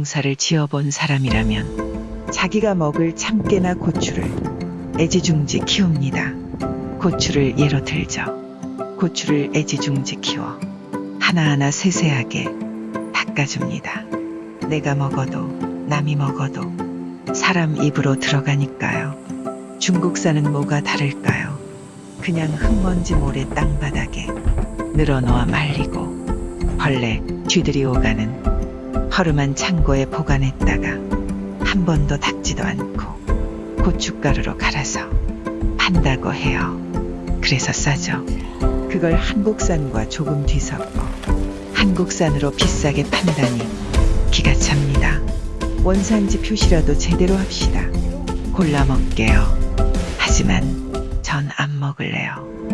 농사를 지어본 사람이라면 자기가 먹을 참깨나 고추를 애지중지 키웁니다. 고추를 예로 들죠. 고추를 애지중지 키워 하나하나 세세하게 닦아줍니다. 내가 먹어도 남이 먹어도 사람 입으로 들어가니까요. 중국산은 뭐가 다를까요? 그냥 흙먼지 모래 땅바닥에 늘어놓아 말리고 벌레, 쥐들이 오가는 허름한 창고에 보관했다가 한 번도 닦지도 않고 고춧가루로 갈아서 판다고 해요. 그래서 싸죠. 그걸 한국산과 조금 뒤섞어 한국산으로 비싸게 판다니 기가 찹니다. 원산지 표시라도 제대로 합시다. 골라 먹게요. 하지만 전 안 먹을래요.